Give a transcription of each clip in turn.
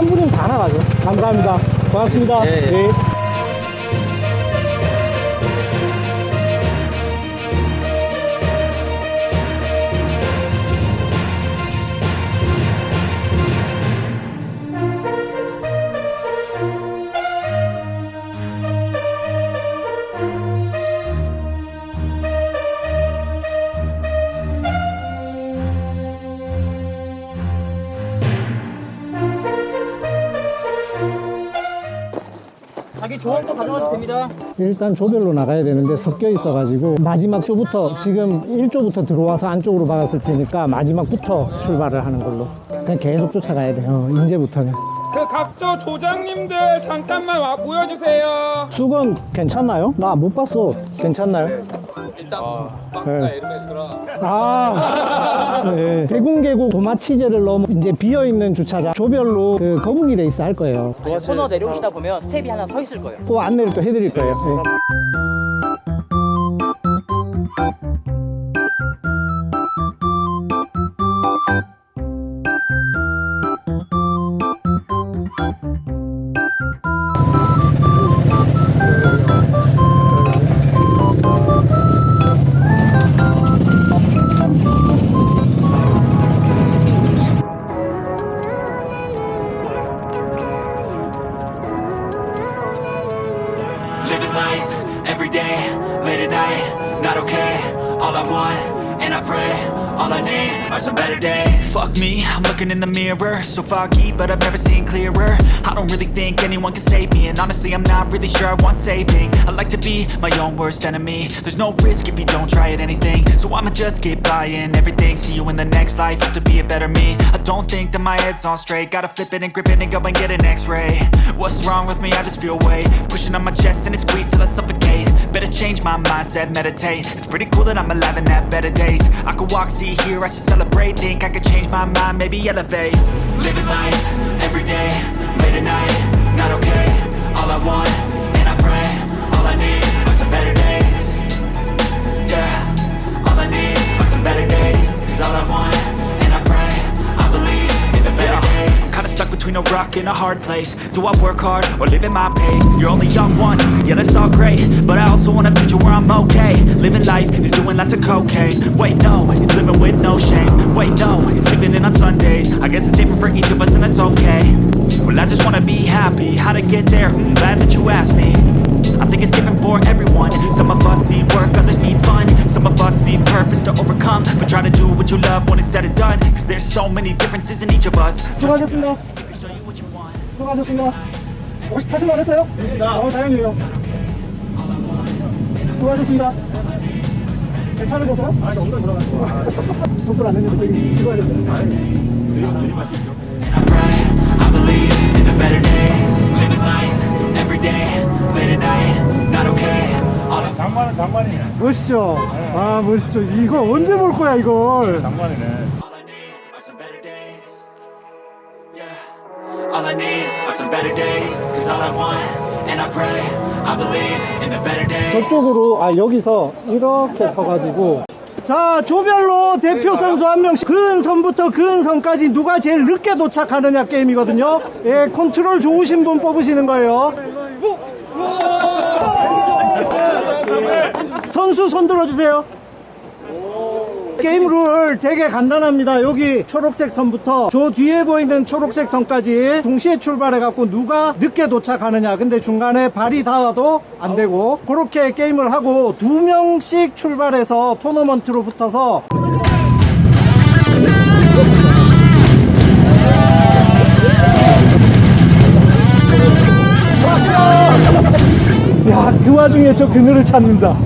2, 3분이면 다 나가죠. 감사합니다. 고맙습니다. 예, 예. 네. 됩니다. 일단 조별로 나가야 되는데 섞여 있어 가지고 마지막 조부터 지금 1조부터 들어와서 안쪽으로 박았을 테니까 마지막부터 출발을 하는 걸로. 그냥 계속 쫓아가야 돼요. 이제부터는 그 각조 조장님들 잠깐만 와 모여주세요. 수건 괜찮나요? 나 못 봤어 괜찮나요? 일단 네. 에르메스라. 아, 네. 대궁계곡 도마치재를 넘어 이제 비어있는 주차장 조별로 그 거북이 레이스 할 거예요 아니, 코너 내려오시다 보면 스텝이 하나 서 있을 거예요. 또 안내를 또 해드릴 거예요 네. Not okay. All I want, and I pray, all I need are some better days. Fuck me, I'm looking in the mirror, so foggy, but I've never seen clearer. I don't really think anyone can save me, and honestly, I'm not really sure I want saving. I like to be my own worst enemy. There's no risk if you don't try at anything, so I'ma just keep buying everything. See you in the next life, have to be a better me. I don't think that my head's on straight, gotta flip it and grip it and go and get an X-ray. What's wrong with me? I just feel weight pushing on my chest and it squeeze till I suffocate. Better change my mindset, meditate. It's pretty cool that I'm alive and have better days. I could walk, see, hear, I should celebrate. Think I could change my mind, maybe elevate. Living life every day, late at night, not okay. All I want, and I pray, all I need some better days. Yeah, all I need are some better days. Stuck between a rock and a hard place. Do I work hard or live at my pace? You're only young once, yeah, that's all great. But I also want a future where I'm okay. Living life is doing lots of cocaine. Wait, no, it's living with no shame. Wait, no, it's sleeping in on Sundays. I guess it's different for each of us, and that's okay. Well, I just wanna be happy. How to get there? Hmm, glad that you asked me. I think it's different for everyone Some of us need work, others need fun Some of us need purpose to overcome But try to do what you love when it's said and done Cause there's so many differences in each of us 수고하셨습니다 Show you what you want 수고하셨습니다 혹시 타실만 했어요? 네 어, 다행이에요 수고하셨습니다 괜찮으셨어요? 아니 엉덩이 들어갔어 속도 안 내는데 되게 at night, not okay All I 장만은 장만이네. 멋있죠? 아 멋있죠 이거 언제 볼 거야 이걸 장만이네. All I need are some better days. Yeah. All I need are some better days. Cause all I want, and I pray, I believe in the better days. 저쪽으로 아 여기서 이렇게 서가지고 자 조별로 대표 선수 한 명씩. 근 선부터 근 선까지 누가 제일 늦게 도착하느냐 게임이거든요. 예 컨트롤 좋으신 분 뽑으시는 거예요. 선수 손 들어주세요 게임 룰 되게 간단합니다. 여기 초록색 선부터 저 뒤에 보이는 초록색 선까지 동시에 출발해 갖고 누가 늦게 도착하느냐. 근데 중간에 발이 닿아도 안 되고 그렇게 게임을 하고 두 명씩 출발해서 토너먼트로 붙어서 야, 그 와중에 저 그늘을 찾는다.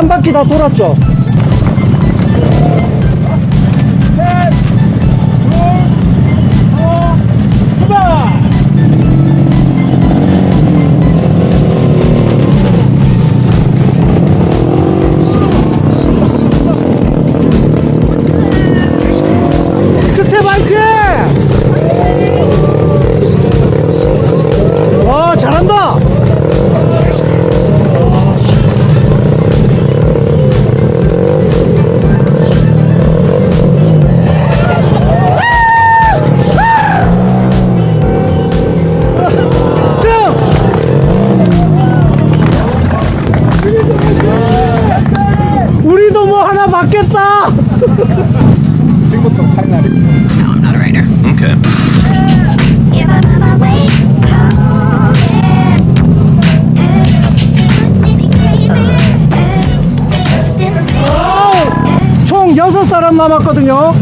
한 바퀴 다 돌았죠? 뭐 just never crazy. 총 6사람 남았거든요.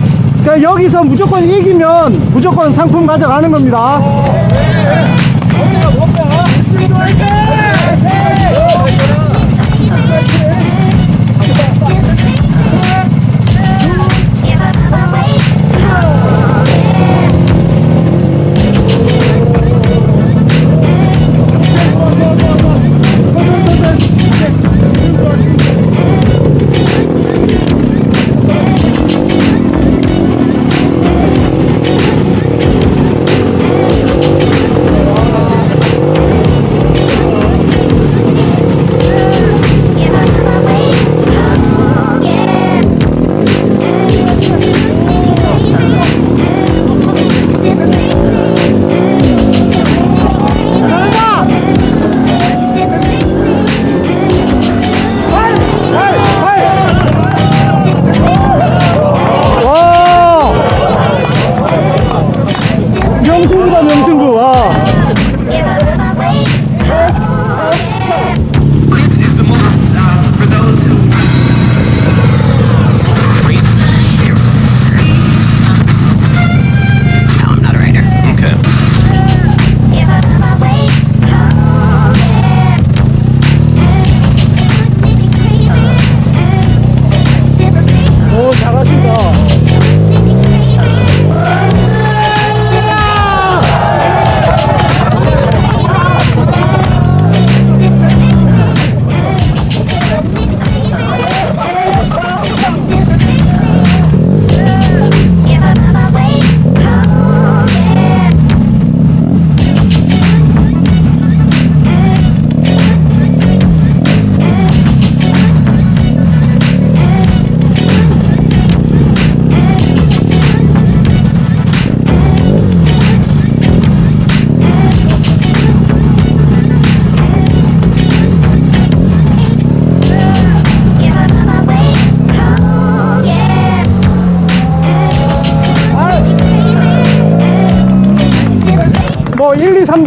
그러니까 여기서 무조건 이기면 무조건 상품 가져가는 겁니다.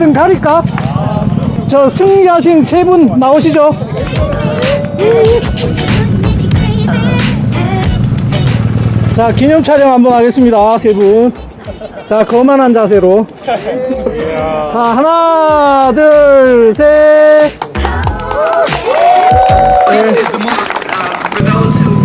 1, 2, 3등 가릴까? 저 승리하신 세 분 나오시죠? 자, 기념 촬영 한번 하겠습니다. 세 분. 자, 거만한 자세로. 자, 하나, 둘, 셋. This is the moment uh, for those who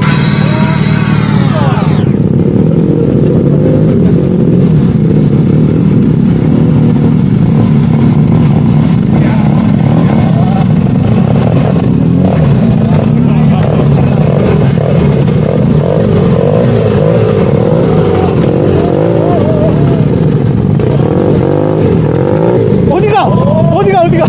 어디가? 어디가, 어디가?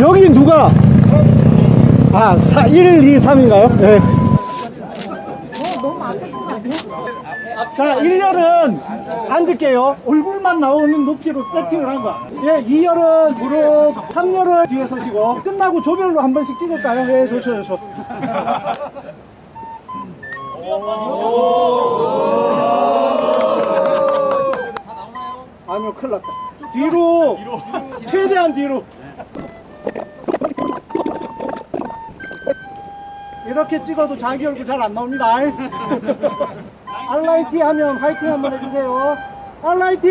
여기 누가? 아, 4, 1, 2, 3인가요? 네. 자, 1열은 앉을게요. 얼굴만 나오는 높이로 세팅을 한 거야. 예, 2열은 무릎, 3열은 뒤에 서시고. 끝나고 조별로 한 번씩 찍을까요? 예, 좋죠, 좋죠. 아니요, 큰일 났다. 뒤로, 최대한 뒤로. 이렇게 찍어도 자기 얼굴 잘 안 나옵니다. 알라이티 하면 화이팅 한번 해주세요. 알라이티!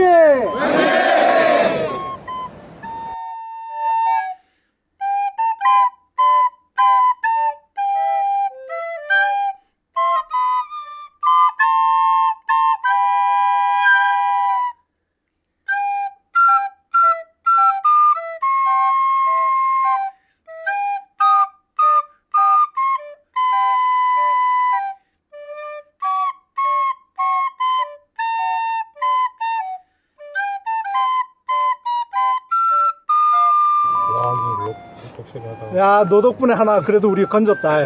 야, 너 덕분에 하나 그래도 우리 건졌다.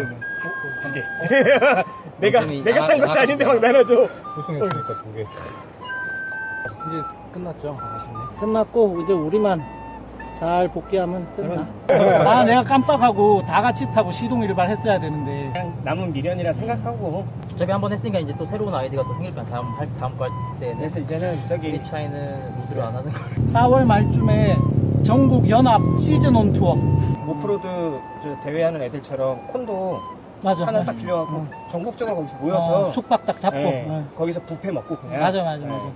내가 내가 탄 것도 아닌데 막 나눠줘. 우승했으니까 두 개. 이제 끝났죠. 끝났고 이제 우리만 잘 복귀하면 끝나. 아 내가 깜빡하고 다 같이 타고 시동 일발했어야 되는데. 남은 미련이라 생각하고 어차피 한번 했으니까 이제 또 새로운 아이디가 또 생길 거야. 다음 할 다음 할 때는 그래서 이제는 저기 이 차이는 로드를 안 하는 걸. 4월 말쯤에 전국 연합 시즌 온 투어. 오프로드 저 대회하는 애들처럼 콘도 맞아. 하나 딱 빌려갖고 전국적으로 거기서 모여서 어, 숙박 딱 잡고. 예, 어. 거기서 뷔페 먹고 그냥 맞아 맞아 예. 맞아.